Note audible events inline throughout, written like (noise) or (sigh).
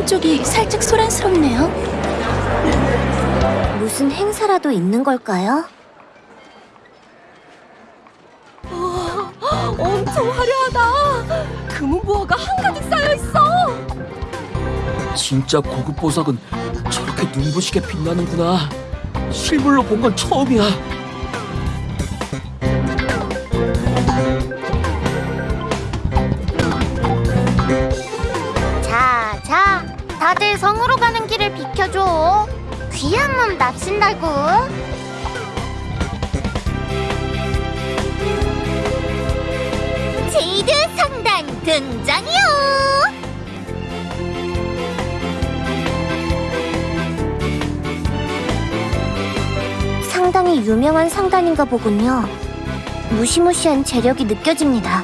광장 쪽이 살짝 소란스럽네요. 무슨 행사라도 있는 걸까요? 엄청 화려하다. 금은보화가 한가득 쌓여 있어. 진짜 고급 보석은 저렇게 눈부시게 빛나는구나. 실물로 본 건 처음이야. 다들 성으로 가는 길을 비켜줘. 귀한 몸 납신다고. 제이드 상단 등장이요. 상당히 유명한 상단인가 보군요. 무시무시한 재력이 느껴집니다.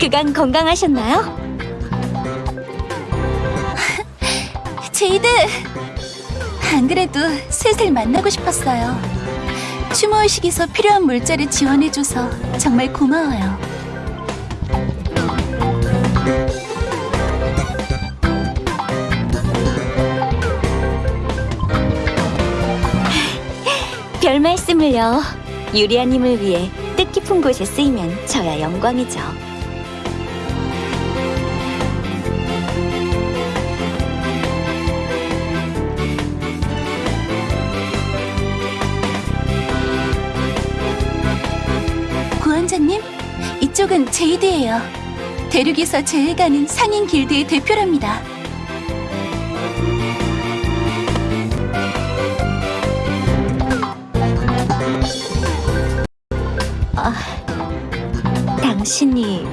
그간 건강하셨나요? (laughs) 제이드! 안 그래도 슬슬 만나고 싶었어요. 추모의식에서 필요한 물자를 지원해줘서 정말 고마워요. (laughs) 별 말씀을요. 유리아님을 위해 뜻깊은 곳에 쓰이면 저야 영광이죠. 원자님, 이쪽은 제이드예요. 대륙에서 제일 가는 상인 길드의 대표랍니다. 당신이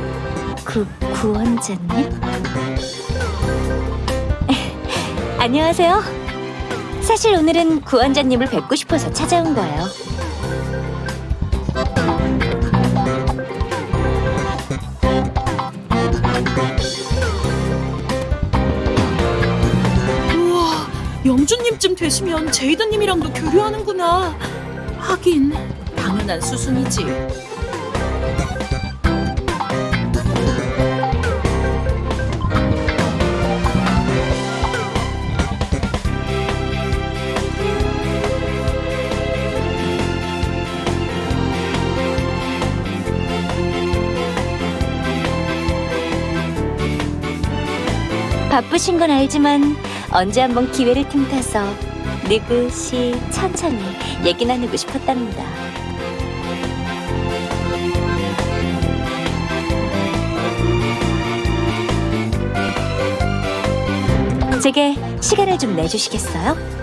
그 구원자님? (laughs) 안녕하세요. 사실 오늘은 구원자님을 뵙고 싶어서 찾아온 거예요. 영주님쯤 되시면 제이드님이랑도 교류하는구나. 하긴 당연한 수순이지. 바쁘신 건 알지만 언제 한번 기회를 틈타서 느긋이 천천히 얘기 나누고 싶었답니다. 제게 시간을 좀 내주시겠어요?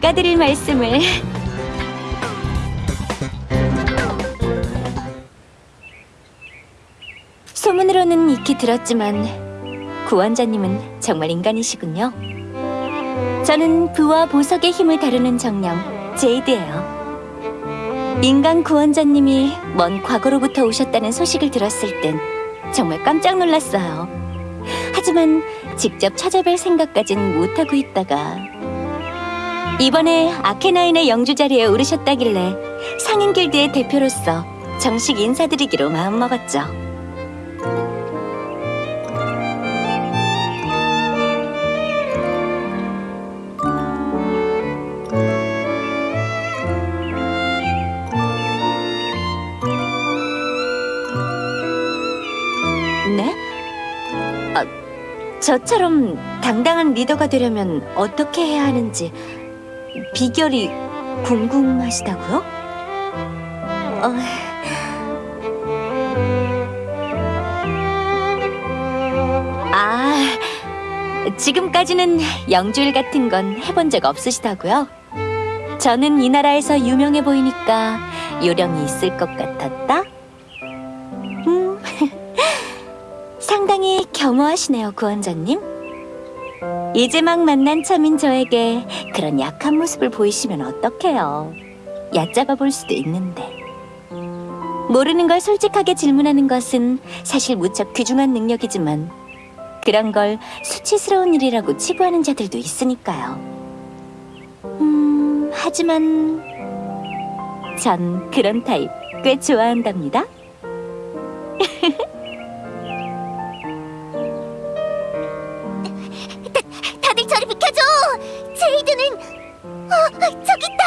제가 드릴 말씀을 소문으로는 익히 들었지만 구원자님은 정말 인간이시군요. 저는 부와 보석의 힘을 다루는 정령 제이드예요. 인간 구원자님이 먼 과거로부터 오셨다는 소식을 들었을 땐 정말 깜짝 놀랐어요. 하지만 직접 찾아뵐 생각까진 못하고 있다가 이번에 아케나인의 영주 자리에 오르셨다길래 상인 길드의 대표로서 정식 인사드리기로 마음먹었죠. 네? 아, 저처럼 당당한 리더가 되려면 어떻게 해야 하는지 비결이 궁금하시다고요? 어... 아, 지금까지는 영주일 같은 건 해본 적 없으시다고요? 저는 이 나라에서 유명해 보이니까 요령이 있을 것 같았다. 음, (laughs) 상당히 겸허하시네요, 구원자님. 이제 막 만난 참인 저에게 그런 약한 모습을 보이시면 어떡해요. 얕잡아 볼 수도 있는데. 모르는 걸 솔직하게 질문하는 것은 사실 무척 귀중한 능력이지만 그런 걸 수치스러운 일이라고 치부하는 자들도 있으니까요. 음, 하지만 전 그런 타입 꽤 좋아한답니다. (laughs) 제이드는 어, 저기 있다.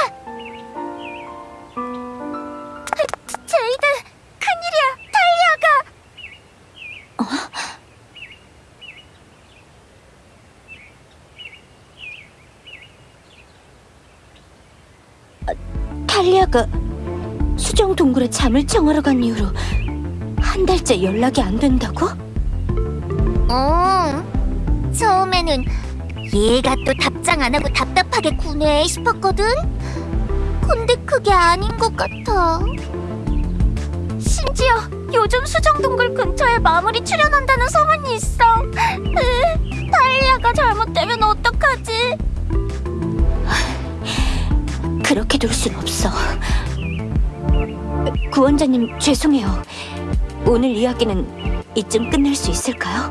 제이드, 큰일이야. 탈리아가. 탈리아가 수정 동굴에 잠을 청하러 간 이후로 한 달째 연락이 안 된다고? 응. 처음에는 얘가 또 답장 안 하고 답답하게 구네 싶었거든. 근데 그게 아닌 것 같아. 심지어 요즘 수정동굴 근처에 마무리 출연한다는 소문이 있어. 으, 달리아가 잘못되면 어떡하지? 그렇게 둘 순 없어. 구원자님 죄송해요. 오늘 이야기는 이쯤 끝낼 수 있을까요?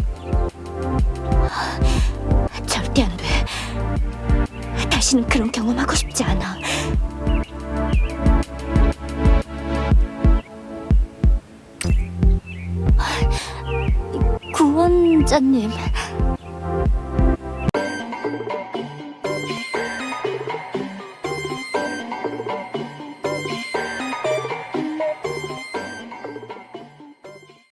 다시는 그런 경험하고 싶지 않아. 구원자님.